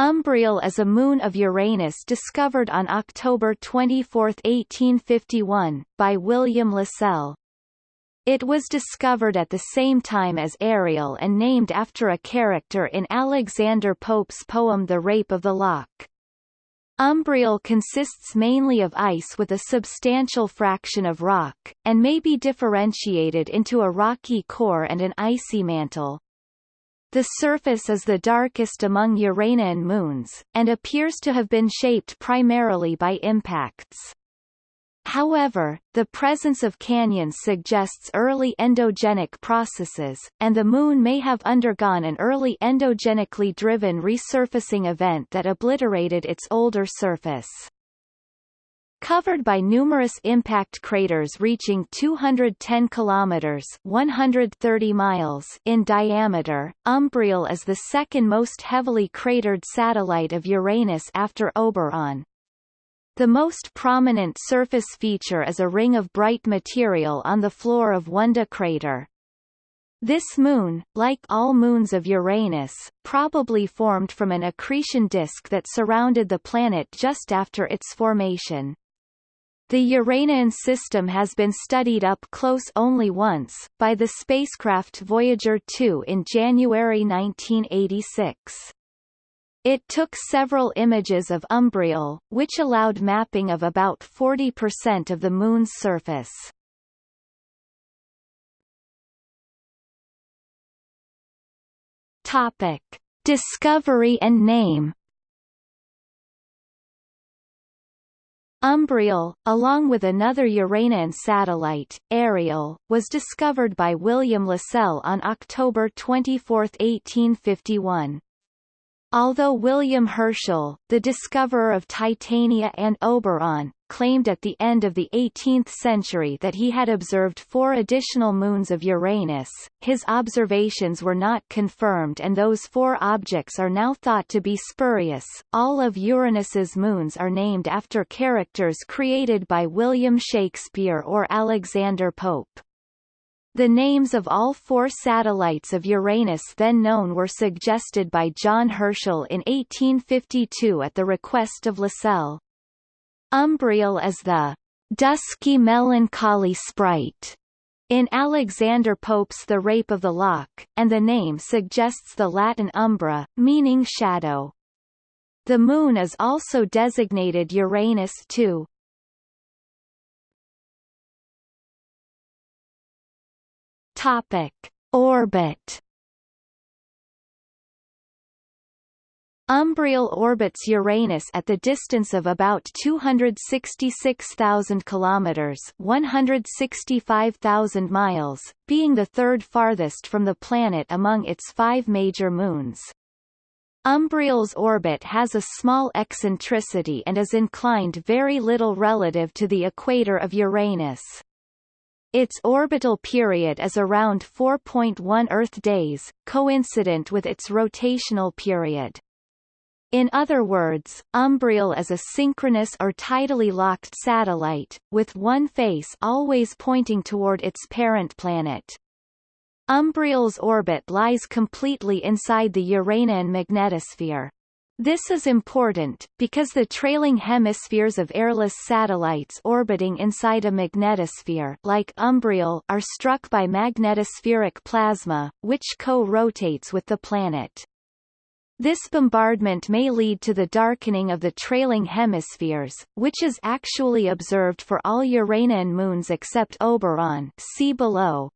Umbriel is a moon of Uranus discovered on October 24, 1851, by William Lassell. It was discovered at the same time as Ariel and named after a character in Alexander Pope's poem The Rape of the Lock. Umbriel consists mainly of ice with a substantial fraction of rock, and may be differentiated into a rocky core and an icy mantle. The surface is the darkest among Uranian moons, and appears to have been shaped primarily by impacts. However, the presence of canyons suggests early endogenic processes, and the Moon may have undergone an early endogenically driven resurfacing event that obliterated its older surface. Covered by numerous impact craters reaching 210 kilometers (130 miles) in diameter, Umbriel is the second most heavily cratered satellite of Uranus after Oberon. The most prominent surface feature is a ring of bright material on the floor of Wunda crater. This moon, like all moons of Uranus, probably formed from an accretion disk that surrounded the planet just after its formation. The Uranian system has been studied up close only once, by the spacecraft Voyager 2 in January 1986. It took several images of Umbriel, which allowed mapping of about 40% of the Moon's surface. Topic. Discovery and name Umbriel, along with another Uranian satellite, Ariel, was discovered by William Lassell on October 24, 1851. Although William Herschel, the discoverer of Titania and Oberon, claimed at the end of the 18th century that he had observed four additional moons of Uranus, his observations were not confirmed and those four objects are now thought to be spurious. All of Uranus's moons are named after characters created by William Shakespeare or Alexander Pope. The names of all four satellites of Uranus then known were suggested by John Herschel in 1852 at the request of Lassell. Umbriel is the dusky melancholy sprite in Alexander Pope's The Rape of the Lock, and the name suggests the Latin umbra, meaning shadow. The Moon is also designated Uranus II. Topic: Orbit. Umbriel orbits Uranus at the distance of about 266,000 kilometers, 165,000 miles, being the third farthest from the planet among its five major moons. Umbriel's orbit has a small eccentricity and is inclined very little relative to the equator of Uranus. Its orbital period is around 4.1 Earth days, coincident with its rotational period. In other words, Umbriel is a synchronous or tidally locked satellite, with one face always pointing toward its parent planet. Umbriel's orbit lies completely inside the Uranian magnetosphere. This is important, because the trailing hemispheres of airless satellites orbiting inside a magnetosphere like Umbriel are struck by magnetospheric plasma, which co-rotates with the planet. This bombardment may lead to the darkening of the trailing hemispheres, which is actually observed for all Uranian moons except Oberon see below.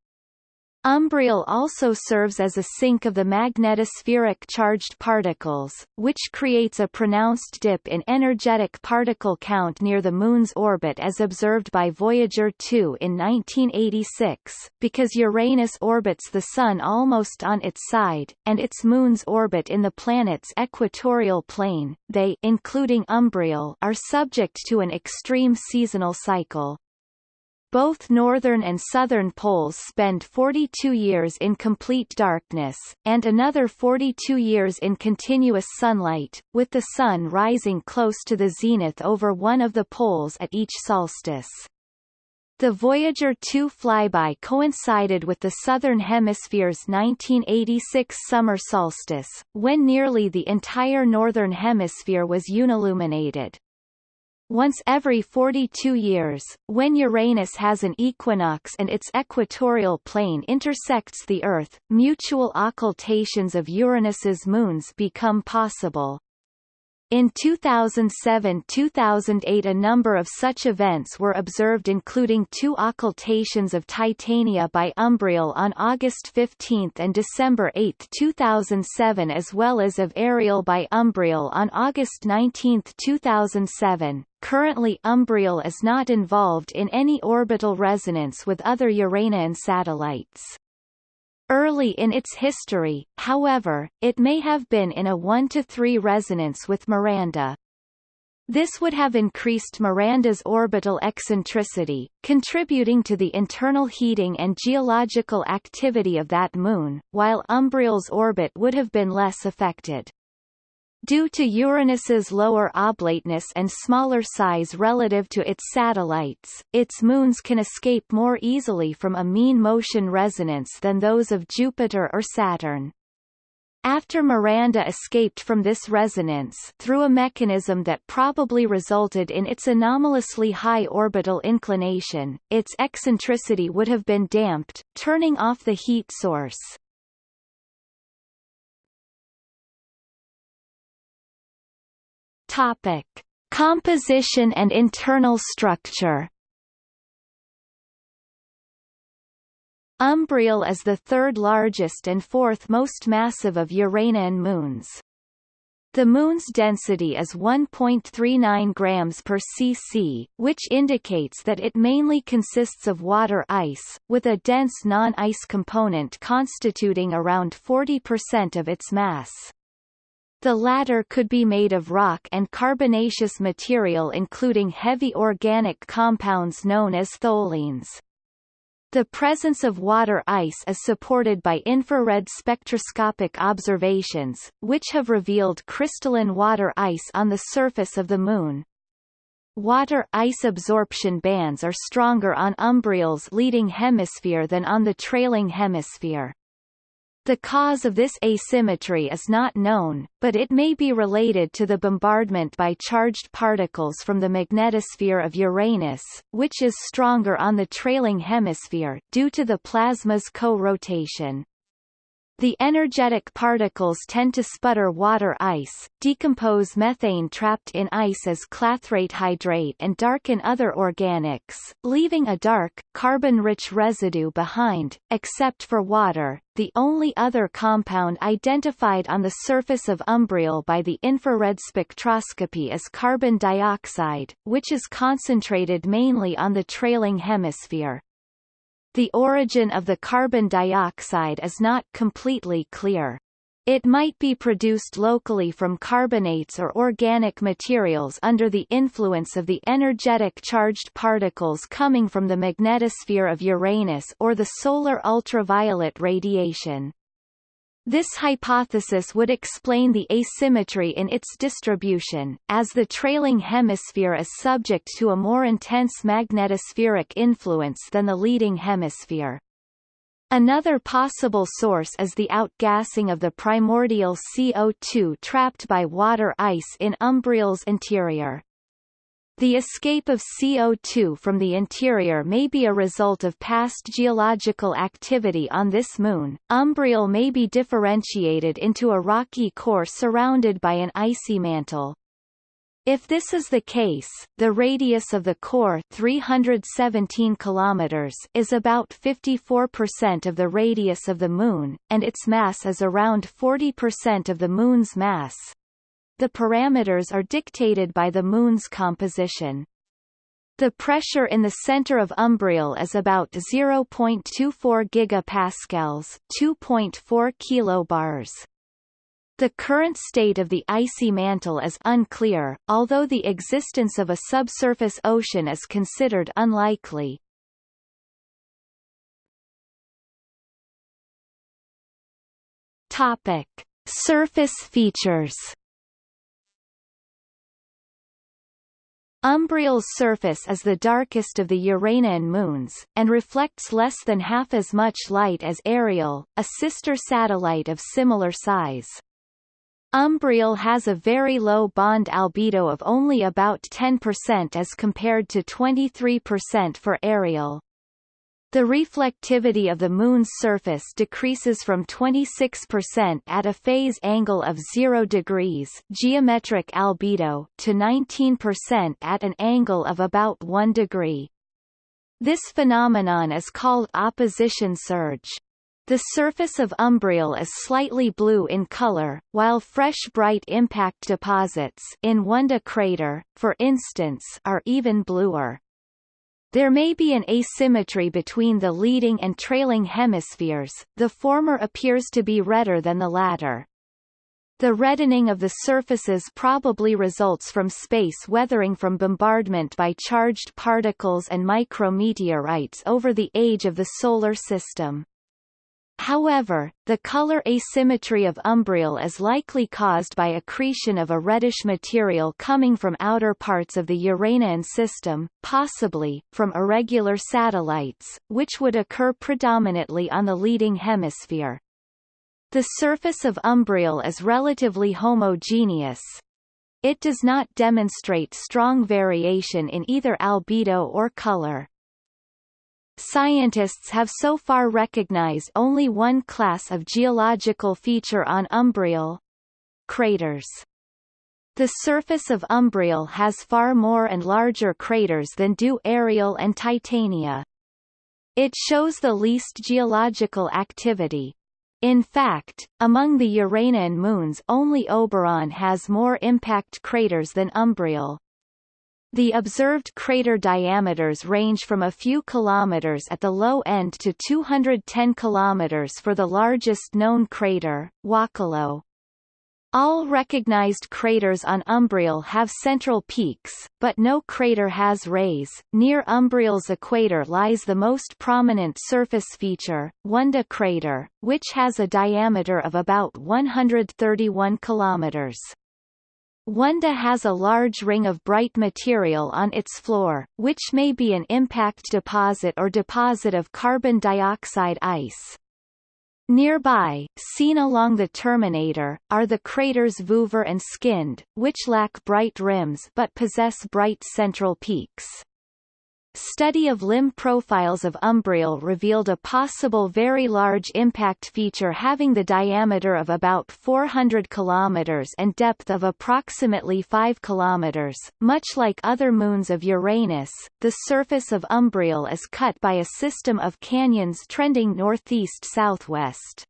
Umbriel also serves as a sink of the magnetospheric charged particles, which creates a pronounced dip in energetic particle count near the Moon's orbit as observed by Voyager 2 in 1986, because Uranus orbits the Sun almost on its side, and its moons orbit in the planet's equatorial plane, they including Umbriel are subject to an extreme seasonal cycle. Both northern and southern poles spend 42 years in complete darkness, and another 42 years in continuous sunlight, with the sun rising close to the zenith over one of the poles at each solstice. The Voyager 2 flyby coincided with the Southern Hemisphere's 1986 summer solstice, when nearly the entire Northern Hemisphere was unilluminated. Once every 42 years, when Uranus has an equinox and its equatorial plane intersects the Earth, mutual occultations of Uranus's moons become possible. In 2007–2008 a number of such events were observed including two occultations of Titania by Umbriel on August 15 and December 8, 2007 as well as of Ariel by Umbriel on August 19, 2007. Currently Umbriel is not involved in any orbital resonance with other Uranian satellites. Early in its history, however, it may have been in a 1-to-3 resonance with Miranda. This would have increased Miranda's orbital eccentricity, contributing to the internal heating and geological activity of that moon, while Umbriel's orbit would have been less affected. Due to Uranus's lower oblateness and smaller size relative to its satellites, its moons can escape more easily from a mean motion resonance than those of Jupiter or Saturn. After Miranda escaped from this resonance through a mechanism that probably resulted in its anomalously high orbital inclination, its eccentricity would have been damped, turning off the heat source. Topic: Composition and internal structure. Umbriel is the third largest and fourth most massive of Uranian moons. The Moon's density is 1.39 grams per cc, which indicates that it mainly consists of water ice, with a dense non-ice component constituting around 40% of its mass. The latter could be made of rock and carbonaceous material including heavy organic compounds known as tholins. The presence of water ice is supported by infrared spectroscopic observations, which have revealed crystalline water ice on the surface of the Moon. Water ice absorption bands are stronger on Umbriel's leading hemisphere than on the trailing hemisphere. The cause of this asymmetry is not known, but it may be related to the bombardment by charged particles from the magnetosphere of Uranus, which is stronger on the trailing hemisphere, due to the plasma's co-rotation. The energetic particles tend to sputter water ice, decompose methane trapped in ice as clathrate hydrate and darken other organics, leaving a dark, carbon-rich residue behind, except for water. The only other compound identified on the surface of Umbriel by the infrared spectroscopy is carbon dioxide, which is concentrated mainly on the trailing hemisphere. The origin of the carbon dioxide is not completely clear. It might be produced locally from carbonates or organic materials under the influence of the energetic charged particles coming from the magnetosphere of Uranus or the solar ultraviolet radiation. This hypothesis would explain the asymmetry in its distribution, as the trailing hemisphere is subject to a more intense magnetospheric influence than the leading hemisphere. Another possible source is the outgassing of the primordial CO2 trapped by water ice in Umbriel's interior. The escape of CO2 from the interior may be a result of past geological activity on this moon. Umbriel may be differentiated into a rocky core surrounded by an icy mantle. If this is the case, the radius of the core 317 kilometers is about 54% of the radius of the Moon, and its mass is around 40% of the Moon's mass. The parameters are dictated by the Moon's composition. The pressure in the center of Umbriel is about 0.24 gigapascals, 2.4 kilobars. The current state of the icy mantle is unclear, although the existence of a subsurface ocean is considered unlikely. Topic: Surface features Umbriel's surface is the darkest of the Uranian moons, and reflects less than half as much light as Ariel, a sister satellite of similar size. Umbriel has a very low bond albedo of only about 10% as compared to 23% for Ariel. The reflectivity of the Moon's surface decreases from 26% at a phase angle of 0 degrees geometric albedo to 19% at an angle of about 1 degree. This phenomenon is called opposition surge. The surface of Umbriel is slightly blue in color, while fresh bright impact deposits in Wunda crater, for instance, are even bluer. There may be an asymmetry between the leading and trailing hemispheres, the former appears to be redder than the latter. The reddening of the surfaces probably results from space weathering from bombardment by charged particles and micrometeorites over the age of the Solar System. However, the color asymmetry of umbriel is likely caused by accretion of a reddish material coming from outer parts of the Uranian system, possibly, from irregular satellites, which would occur predominantly on the leading hemisphere. The surface of umbriel is relatively homogeneous. It does not demonstrate strong variation in either albedo or color. Scientists have so far recognized only one class of geological feature on Umbriel craters. The surface of Umbriel has far more and larger craters than do Ariel and Titania. It shows the least geological activity. In fact, among the Uranian moons only Oberon has more impact craters than Umbriel. The observed crater diameters range from a few kilometers at the low end to 210 kilometers for the largest known crater, Wokolo. All recognized craters on Umbriel have central peaks, but no crater has rays. Near Umbriel's equator lies the most prominent surface feature, Wunda crater, which has a diameter of about 131 kilometers. Wunda has a large ring of bright material on its floor, which may be an impact deposit or deposit of carbon dioxide ice. Nearby, seen along the terminator, are the craters Vuver and Skynd, which lack bright rims but possess bright central peaks. Study of limb profiles of Umbriel revealed a possible very large impact feature having the diameter of about 400 km and depth of approximately 5 km. Much like other moons of Uranus, the surface of Umbriel is cut by a system of canyons trending northeast-southwest.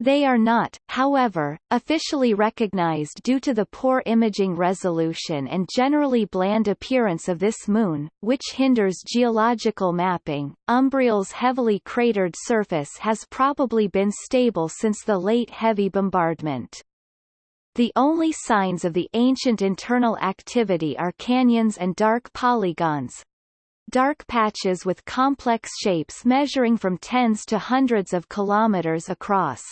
They are not, however, officially recognized due to the poor imaging resolution and generally bland appearance of this moon, which hinders geological mapping. Umbriel's heavily cratered surface has probably been stable since the late heavy bombardment. The only signs of the ancient internal activity are canyons and dark polygons, dark patches with complex shapes measuring from tens to hundreds of kilometers across.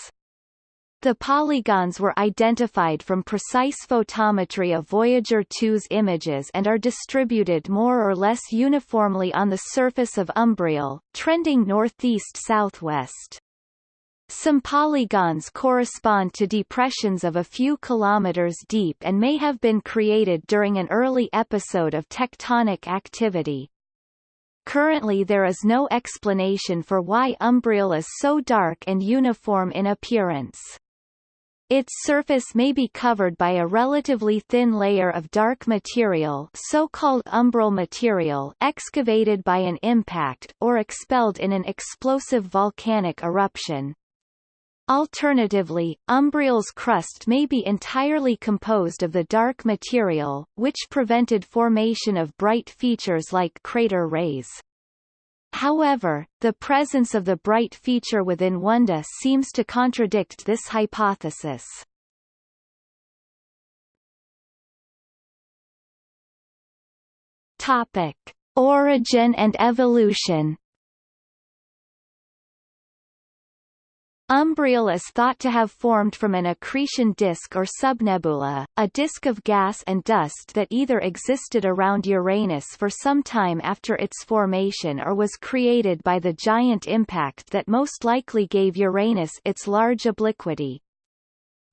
The polygons were identified from precise photometry of Voyager 2's images and are distributed more or less uniformly on the surface of Umbriel, trending northeast-southwest. Some polygons correspond to depressions of a few kilometers deep and may have been created during an early episode of tectonic activity. Currently there is no explanation for why Umbriel is so dark and uniform in appearance. Its surface may be covered by a relatively thin layer of dark material so-called umbral material excavated by an impact or expelled in an explosive volcanic eruption. Alternatively, Umbriel's crust may be entirely composed of the dark material, which prevented formation of bright features like crater rays. However, the presence of the bright feature within Wunda seems to contradict this hypothesis. Topic: Origin and evolution. Umbriel is thought to have formed from an accretion disk or subnebula, a disk of gas and dust that either existed around Uranus for some time after its formation or was created by the giant impact that most likely gave Uranus its large obliquity.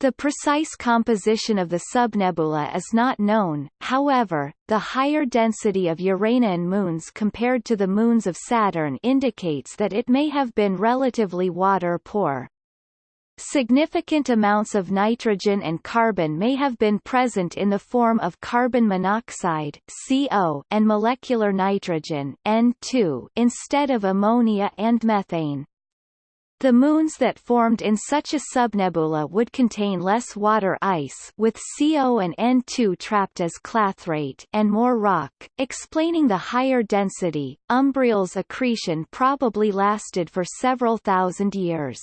The precise composition of the subnebula is not known, however, the higher density of Uranian moons compared to the moons of Saturn indicates that it may have been relatively water-poor. Significant amounts of nitrogen and carbon may have been present in the form of carbon monoxide CO and molecular nitrogen N2 instead of ammonia and methane. The moons that formed in such a subnebula would contain less water ice with CO and N2 trapped as clathrate and more rock, explaining the higher density. Umbriel's accretion probably lasted for several thousand years.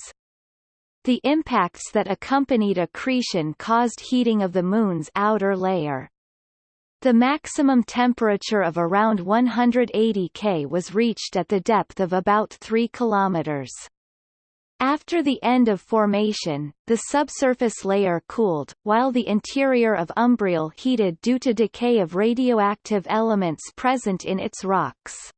The impacts that accompanied accretion caused heating of the Moon's outer layer. The maximum temperature of around 180 K was reached at the depth of about 3 kilometers. After the end of formation, the subsurface layer cooled, while the interior of Umbriel heated due to decay of radioactive elements present in its rocks.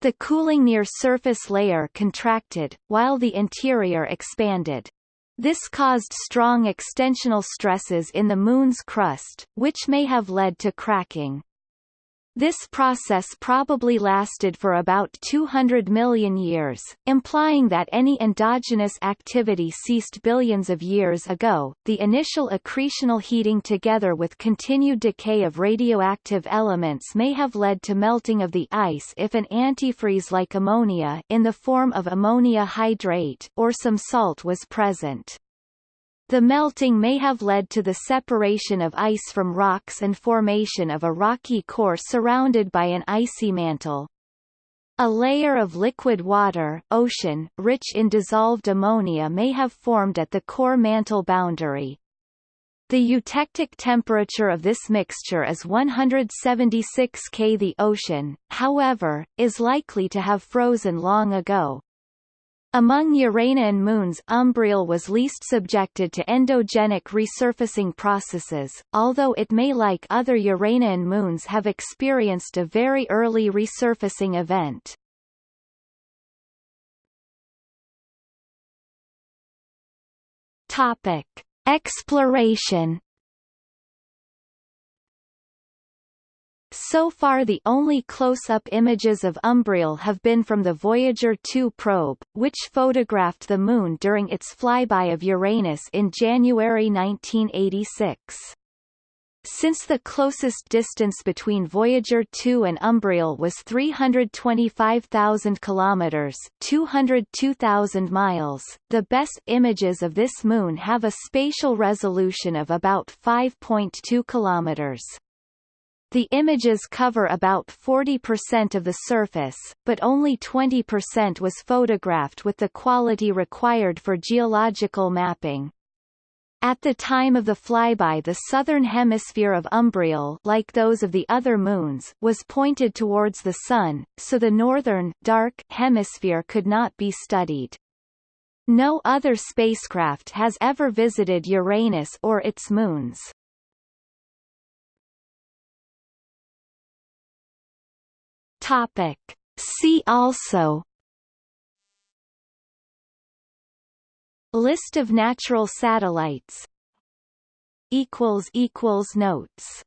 The cooling near surface layer contracted, while the interior expanded. This caused strong extensional stresses in the Moon's crust, which may have led to cracking. This process probably lasted for about 200 million years, implying that any endogenous activity ceased billions of years ago. The initial accretional heating together with continued decay of radioactive elements may have led to melting of the ice if an antifreeze like ammonia in the form of ammonia hydrate or some salt was present. The melting may have led to the separation of ice from rocks and formation of a rocky core surrounded by an icy mantle. A layer of liquid water ocean, rich in dissolved ammonia may have formed at the core mantle boundary. The eutectic temperature of this mixture is 176 K. The ocean, however, is likely to have frozen long ago. Among Uranian moons Umbriel was least subjected to endogenic resurfacing processes, although it may like other Uranian moons have experienced a very early resurfacing event. Topic. Exploration So far the only close-up images of Umbriel have been from the Voyager 2 probe, which photographed the Moon during its flyby of Uranus in January 1986. Since the closest distance between Voyager 2 and Umbriel was 325,000 kilometers, 202,000 miles, the best images of this moon have a spatial resolution of about 5.2 kilometers. The images cover about 40% of the surface, but only 20% was photographed with the quality required for geological mapping. At the time of the flyby the southern hemisphere of Umbriel like those of the other moons was pointed towards the Sun, so the northern dark hemisphere could not be studied. No other spacecraft has ever visited Uranus or its moons. Topic. See also. List of natural satellites. Notes